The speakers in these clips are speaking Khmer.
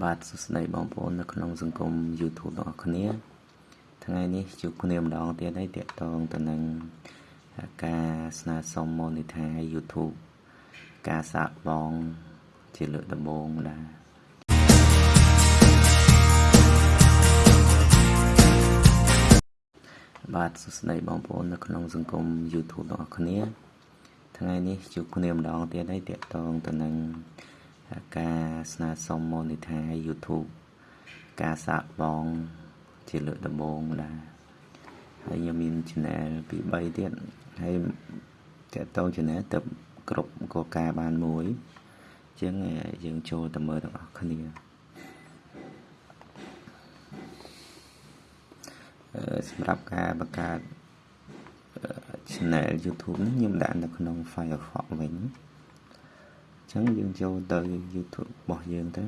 បាទសួស្តីបងប្អូននៅក្នុងសង្គម YouTube របស់គ្នាថ្ងៃនេះជួបគ្នាម្ដងទៀតហើយតាក់ទងទៅនឹងការស្នើសុំ monetize YouTube ការសាកបង ជាលើកដំបូងដែរបាទសួស្តីបងប្អូននៅក្នុងសង្គម YouTube របស់គ្នាថ្ងៃនេះជួបគ្នាម្ដងទៀតហើយតាក់ទងទៅនឹងការ ស្នើសុំ monetize YouTube ការសាកបង ជាលើកដំបូងដែរហើយខ្ញុំមាន channel ពី3ទៀតហើយតើតង channel ទៅគ្រប់គោលការណ៍បានមួយជាងយើងចូលទៅមើលទាំងអស់គ្នាសម្រាប់ការបង្កើត channel YouTube នេះខ្ញុំដាក់នៅក្នុង Firefox វិញ ចឹងយើងចូលទៅ YouTube របស់យើងទៅ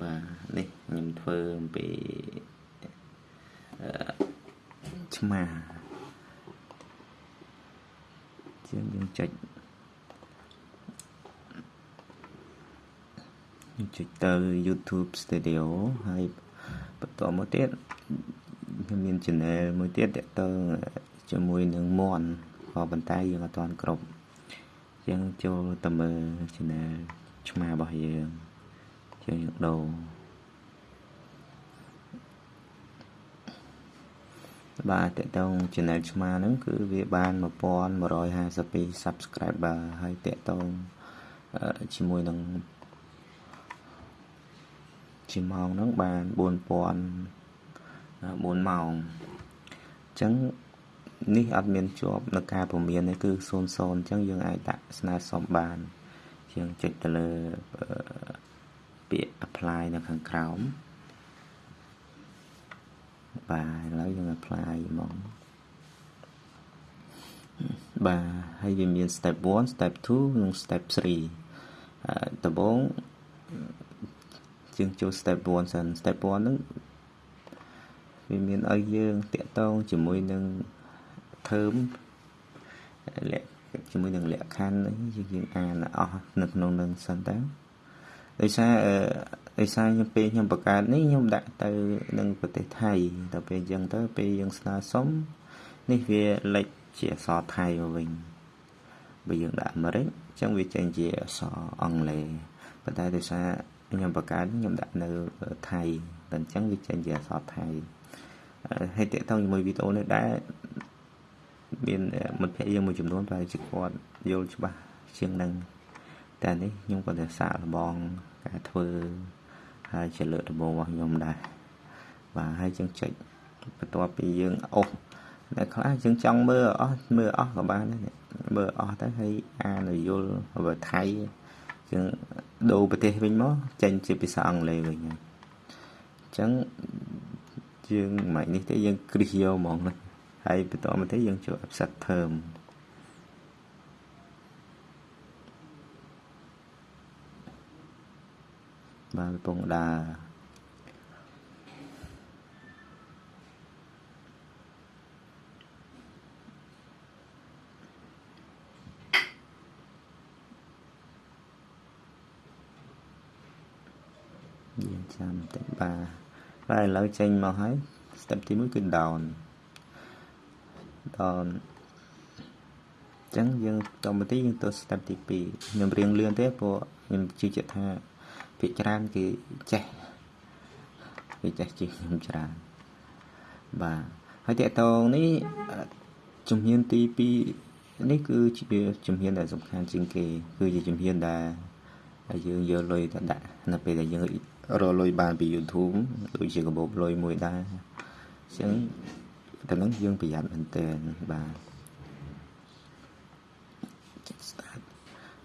បាទនេះខ្ញុំធ្វើអំពីអឺឆ្មាជាងយើងចុចយើងចុចទៅ YouTube Studio ហើយបន្តមកទៀតខ្ញុំមាន channel មួយទៀតតទៅ ជាមួយនឹងមន់ក៏ប៉ុន្តែយើងអត់ទាន់គ្រប់យើងចូលទៅមើល channel ឆ្មារបស់យើងជាងយើងដូរបាទតកតង channel ឆ្មាហ្នឹងគឺវាបាន1152 subscriber ហើយតកតងជាមួយនឹងជាម៉ោងហ្នឹងបាន4000 4ម៉ោងអញ្ចឹង នេះអត់មានជាប់នៅការពមៀននេះគឺ00អញ្ចឹងយើងអាចដាក់ស្នើសុំបានយើងចុចទៅលើពាក្យ apply នៅខាងក្រោមបាទឥឡូវយើង apply ហ្មងបាទហើយវាមាន step 1 step 2និង step 3ដំបូងយើងចូល step 1សិន step 1ហ្នឹងវាមានឲ្យយើងតាក់ទងជាមួយនឹង ធើមលក្ខជាមួយនឹងលក្ខខណ្ឌយើងអានអស់នៅក្នុងនឹងសិនតើដោយសារដោយសារខ្ញុំពេលខ្ញុំបង្កើតនេះខ្ញុំដាក់ទៅនឹងប្រទេសថៃដល់ពេលអញ្ចឹងទៅពេលយើងស្នើសុំនេះវាលេចជាអក្សរថៃមកវិញបើយើងដាក់អាមេរិកអញ្ចឹងវាចេញជាអក្សរអង់គ្លេសប៉ុន្តែដោយសារខ្ញុំបង្កើតខ្ញុំដាក់នៅថៃតែអញ្ចឹងវាចេញជាអក្សរថៃហើយតកតងជាមួយវីដេអូនេះដែរ មានមិត្តភ័ក្តិយើងមួយចំនួនប្រហែលជាគាត់យល់ច្បាស់ជាងនឹងតែនេះខ្ញុំក៏តែសាកល្បងការធ្វើហើយជាលើកដំបូងរបស់ខ្ញុំដែរបាទហើយយើងចុចបន្ទាប់ពីយើងអស់តែខ្លះយើងចង់មើលអស់មើលអស់ក៏បានដែរមើលអស់ទៅហើយអានយល់បើថៃយើងដូរប្រទេសវិញមកចេញជាភាសាអង់គ្លេសវិញអញ្ចឹងយើងមិននេះទេយើងគ្រីសយកហ្មងណា ហើយបន្តមកទៀតយើងចូល offset term បាទកំពុងដើរយើងចាំតិចបាទបាទឥឡូវចេញមកហើយ step ទី1គឺ down ដល់អញ្ចឹងយើងតមកទីយើងទៅ step ទី2ខ្ញុំរៀងលឿនទេព្រោះខ្ញុំជឿជាក់ថាភាគច្រើនគេចេះគេចេះជិះខ្ញុំច្រើនបាទហើយតកតងនេះជំហានទី2នេះគឺជាជំហានដែលសំខាន់ជាងគេគឺជាជំហានដែលយើងយកលុយទៅដាក់នៅពេលដែលយើងរកលុយបានពី YouTube ដូចជាកាបូបលុយមួយដែរអញ្ចឹង តែនឹងយើងប្រយ័ត្នមែនទែនបាទ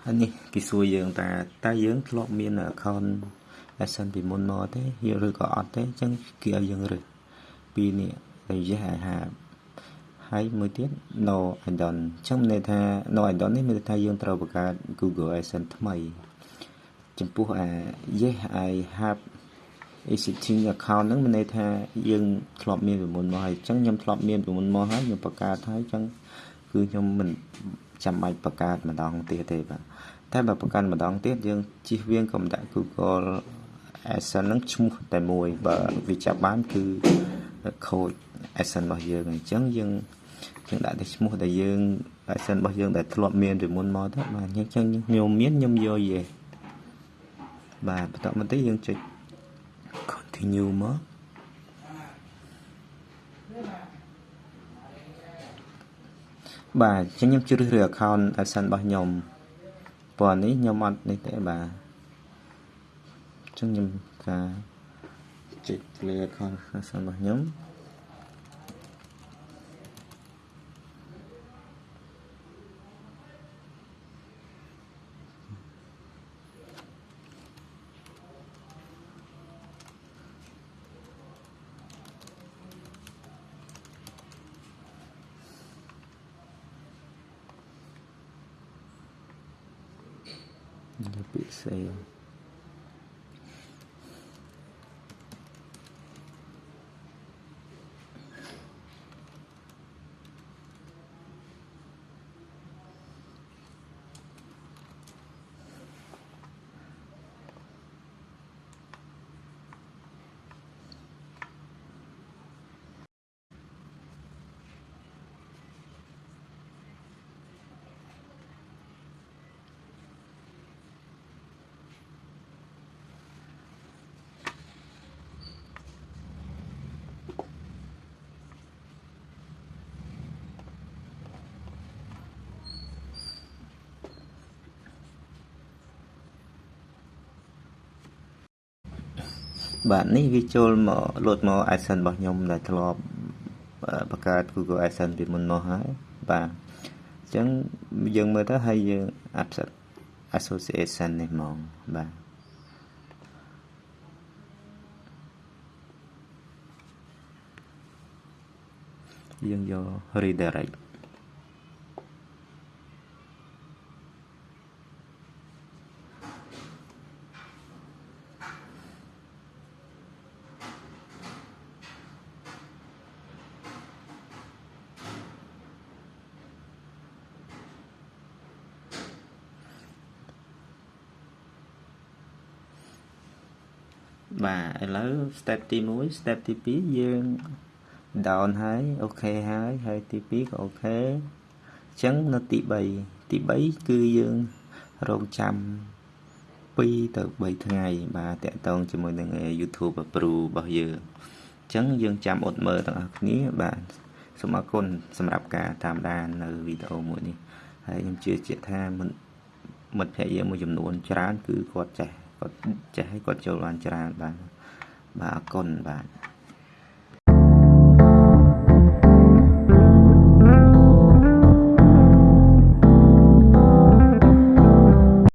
ហើយនេះគេសួរយើងតើតើយើងធ្លាប់មាន account Essence ពីមុនមកទេឬក៏អត់ទេអញ្ចឹងគេឲ្យយើងរើសពីរនេះដែល yes I have ហើយមួយទៀត no I don't អញ្ចឹងមានន័យថា no I don't នេះមានន័យថាយើងត្រូវបង្កើត Google Essence ថ្មី ចំពោះអា yes I have existing account ហ្នឹងមានន័យថាយើងធ្លាប់មានពីមុនមកហើយអញ្ចឹងខ្ញុំធ្លាប់មានពីមុនមកហើយខ្ញុំបង្កើតហើយអញ្ចឹងគឺខ្ញុំមិនចាំបាច់បង្កើតម្ដងទៀតទេបាទតែបើបង្កើតម្ដងទៀតយើងជិះវៀងកុំដាក់ Google Adsense ហ្នឹងឈ្មោះតែមួយបើវាចាប់បានគឺខូច Adsense របស់យើងអញ្ចឹងយើងយើងដាក់តែឈ្មោះដែលយើង Adsense របស់យើងដែលធ្លាប់មានពីមុនមកទៅបាទអញ្ចឹងខ្ញុំមានខ្ញុំយកយេបាទបន្តមកទៀតយើងចុច continue មកបាទអញ្ចឹងខ្ញុំជ្រើសរើស account Adsense របស់ខ្ញុំពណ៌នេះខ្ញុំអត់នេះទេបាទអញ្ចឹងខ្ញុំការចុច clear account Adsense របស់ខ្ញុំ ពាក្បាទនេះវាចូលមកលោតមក Adsense របស់ខ្ញុំដែលធ្លាប់បង្កើត Google Adsense ពីមុនមកហើយបាទអញ្ចឹងយើងមើលទៅហើយយើង association នេះហ្មងបាទយើងយក redirect បាទឥឡូវ step ទី1 step ទី2យើង down ហើយអូខេហើយហើយទី2ក៏អូខេអញ្ចឹងនៅទី3ទី3គឺយើងរងចាំ2ទៅ3ថ្ងៃ បាទតកតងជាមួយនឹង YouTube Approve របស់យើងអញ្ចឹងយើងចាំអត់មើលទាំងអស់គ្នាបាទសូមអរគុណសម្រាប់ការតាមដាននៅវីដេអូមួយនេះហើយខ្ញុំជឿជាក់ថាមិត្តភ័ក្តិយើងមួយចំនួនច្រើនគឺគាត់ចេះ គាត់ចេះឲ្យគាត់ចូលបានច្រើនបាទបាទអរគុណបាទ